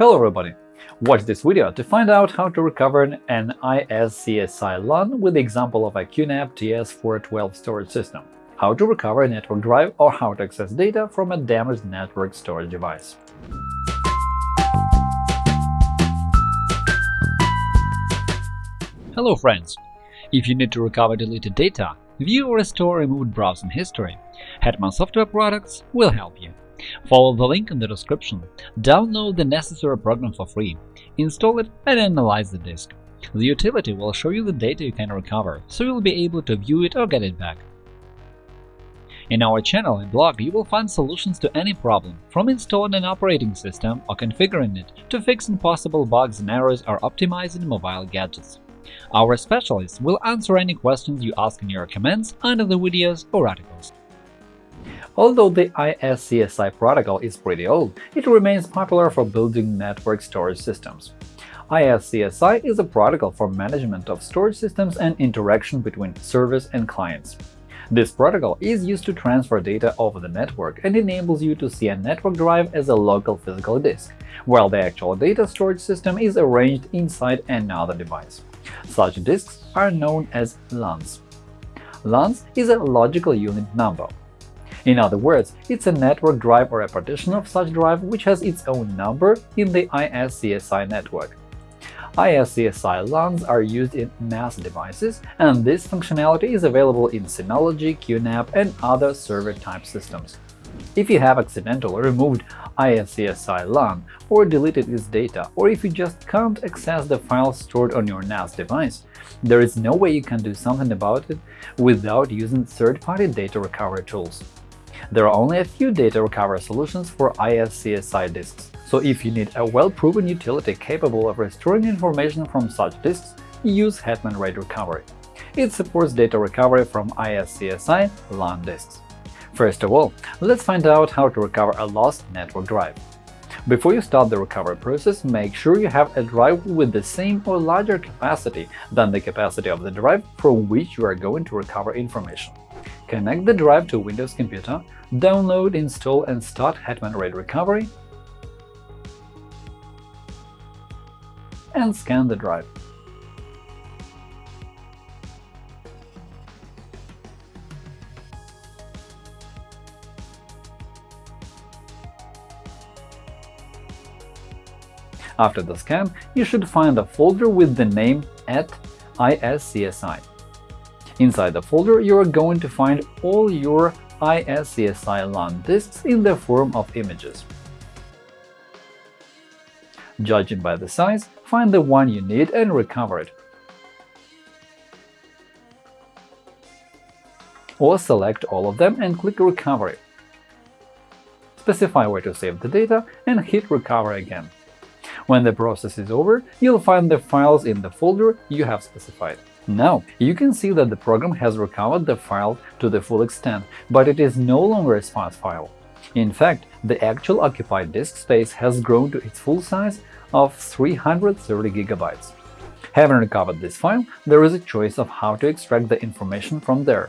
Hello everybody! Watch this video to find out how to recover an ISCSI LUN with the example of a QNAP TS412 storage system, how to recover a network drive or how to access data from a damaged network storage device. Hello friends! If you need to recover deleted data, view or restore removed browsing history, Hetman Software Products will help you. Follow the link in the description, download the necessary program for free, install it and analyze the disk. The utility will show you the data you can recover, so you'll be able to view it or get it back. In our channel and blog you will find solutions to any problem, from installing an operating system or configuring it to fixing possible bugs and errors or optimizing mobile gadgets. Our specialists will answer any questions you ask in your comments under the videos or articles. Although the ISCSI protocol is pretty old, it remains popular for building network storage systems. ISCSI is a protocol for management of storage systems and interaction between servers and clients. This protocol is used to transfer data over the network and enables you to see a network drive as a local physical disk, while the actual data storage system is arranged inside another device. Such disks are known as LUNs. LUNs is a logical unit number, in other words, it's a network drive or a partition of such drive which has its own number in the ISCSI network. ISCSI LUNs are used in NAS devices, and this functionality is available in Synology, QNAP, and other server-type systems. If you have accidentally removed ISCSI LUN or deleted its data, or if you just can't access the files stored on your NAS device, there is no way you can do something about it without using third-party data recovery tools. There are only a few data recovery solutions for ISCSI disks, so if you need a well-proven utility capable of restoring information from such disks, use Hetman RAID Recovery. It supports data recovery from ISCSI LUN disks. First of all, let's find out how to recover a lost network drive. Before you start the recovery process, make sure you have a drive with the same or larger capacity than the capacity of the drive from which you are going to recover information. Connect the drive to Windows computer, download, install and start Hetman RAID Recovery, and scan the drive. After the scan, you should find a folder with the name at ISCSI. Inside the folder, you are going to find all your ISCSI LUN disks in the form of images. Judging by the size, find the one you need and recover it. Or select all of them and click Recovery. Specify where to save the data and hit Recover again. When the process is over, you'll find the files in the folder you have specified. Now, you can see that the program has recovered the file to the full extent, but it is no longer a sparse file. In fact, the actual occupied disk space has grown to its full size of 330 GB. Having recovered this file, there is a choice of how to extract the information from there.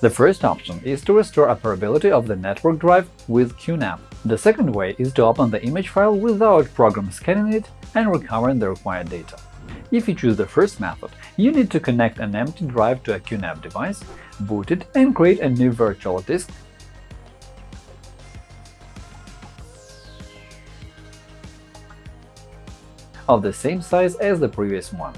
The first option is to restore operability of the network drive with QNAP. The second way is to open the image file without program scanning it and recovering the required data. If you choose the first method, you need to connect an empty drive to a QNAP device, boot it, and create a new virtual disk of the same size as the previous one.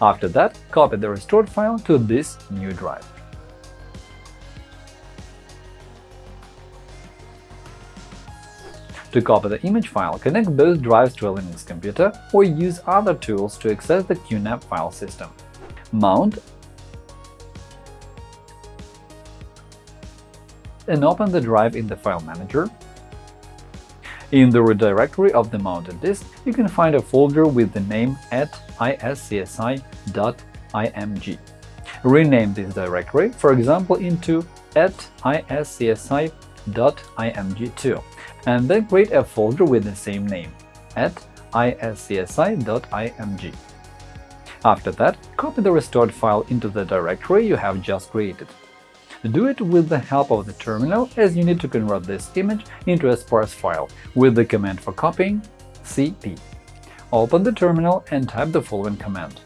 After that, copy the restored file to this new drive. To copy the image file, connect both drives to a Linux computer or use other tools to access the QNAP file system. Mount and open the drive in the File Manager. In the root directory of the mounted disk, you can find a folder with the name at iscsi.img. Rename this directory, for example, into at iscsi.img2 and then create a folder with the same name at iscsi.img. After that, copy the restored file into the directory you have just created. Do it with the help of the terminal as you need to convert this image into a sparse file with the command for copying cp. Open the terminal and type the following command.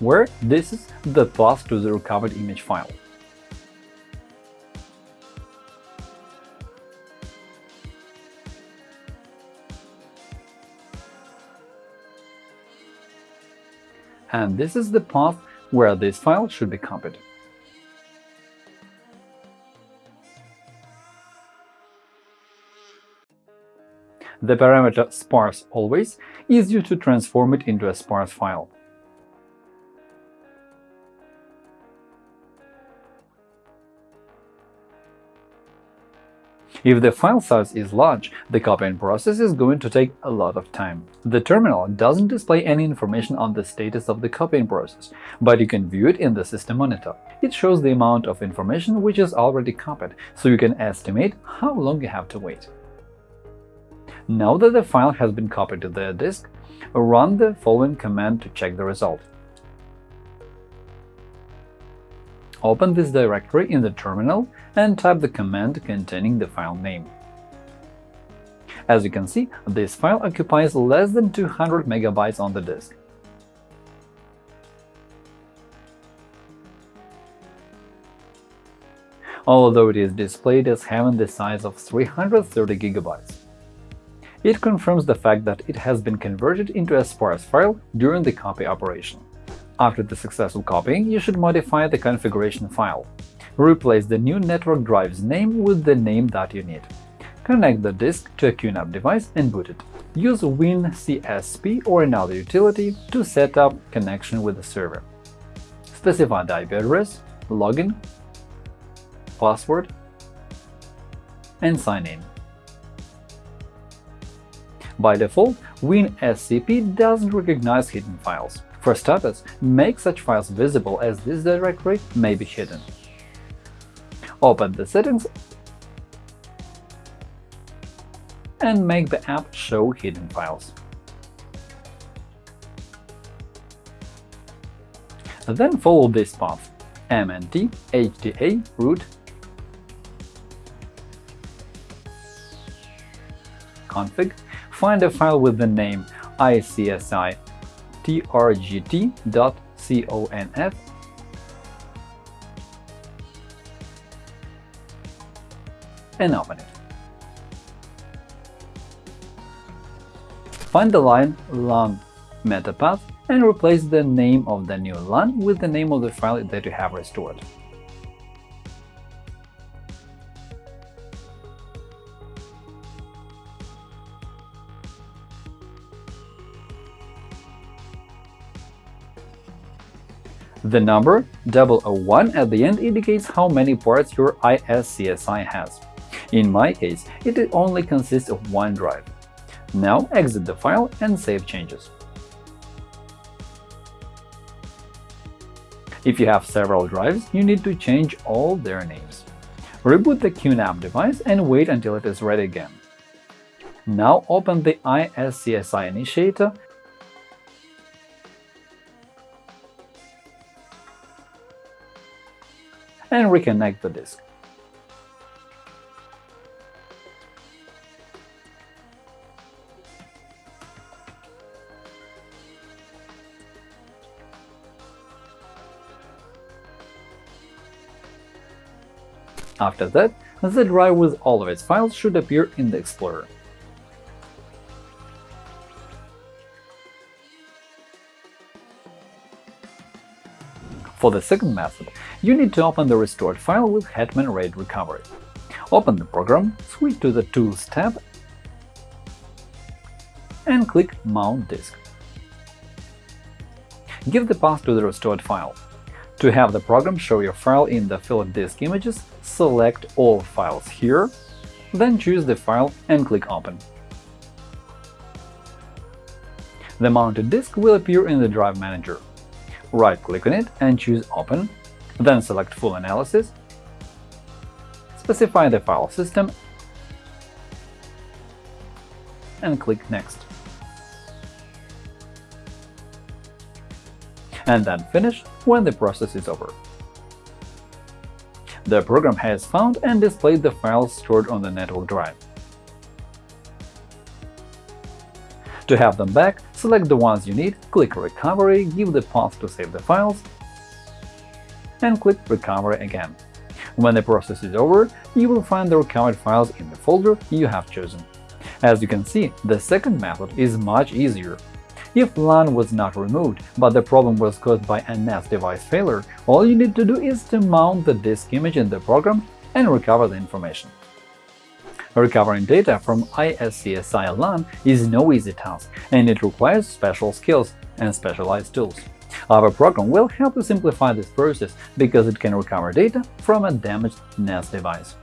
Where this is the path to the recovered image file. And this is the path where this file should be copied. The parameter sparse always is used to transform it into a sparse file. If the file size is large, the copying process is going to take a lot of time. The terminal doesn't display any information on the status of the copying process, but you can view it in the system monitor. It shows the amount of information which is already copied, so you can estimate how long you have to wait. Now that the file has been copied to the disk, run the following command to check the result. Open this directory in the terminal and type the command containing the file name. As you can see, this file occupies less than 200 MB on the disk. although it is displayed as having the size of 330 GB. It confirms the fact that it has been converted into a sparse file during the copy operation. After the successful copying, you should modify the configuration file. Replace the new network drive's name with the name that you need. Connect the disk to a QNAP device and boot it. Use WinSCP or another utility to set up connection with the server. Specify the IP address, login, password, and sign in. By default, WinSCP doesn't recognize hidden files. For starters, make such files visible as this directory may be hidden. Open the settings and make the app show hidden files. Then follow this path mnt hda root config, find a file with the name iscsi trgt.conf and open it. Find the line LUN metapath and replace the name of the new LUN with the name of the file that you have restored. The number 001 at the end indicates how many parts your ISCSI has. In my case, it only consists of one drive. Now exit the file and save changes. If you have several drives, you need to change all their names. Reboot the QNAP device and wait until it is ready again. Now open the ISCSI initiator and reconnect the disk. After that, the drive with all of its files should appear in the Explorer. For the second method, you need to open the restored file with Hetman RAID Recovery. Open the program, switch to the Tools tab and click Mount disk. Give the path to the restored file. To have the program show your file in the filled disk images, select All files here, then choose the file and click Open. The mounted disk will appear in the Drive Manager. Right-click on it and choose Open, then select Full Analysis, specify the file system, and click Next. and then Finish when the process is over. The program has found and displayed the files stored on the network drive. To have them back, select the ones you need, click Recovery, give the path to save the files, and click Recovery again. When the process is over, you will find the recovered files in the folder you have chosen. As you can see, the second method is much easier. If LUN was not removed, but the problem was caused by a NAS device failure, all you need to do is to mount the disk image in the program and recover the information. Recovering data from ISCSI LUN is no easy task, and it requires special skills and specialized tools. Our program will help you simplify this process because it can recover data from a damaged NAS device.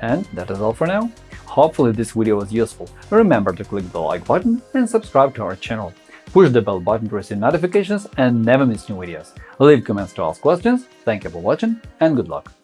And that is all for now. Hopefully this video was useful. Remember to click the like button and subscribe to our channel. Push the bell button to receive notifications and never miss new videos. Leave comments to ask questions. Thank you for watching and good luck!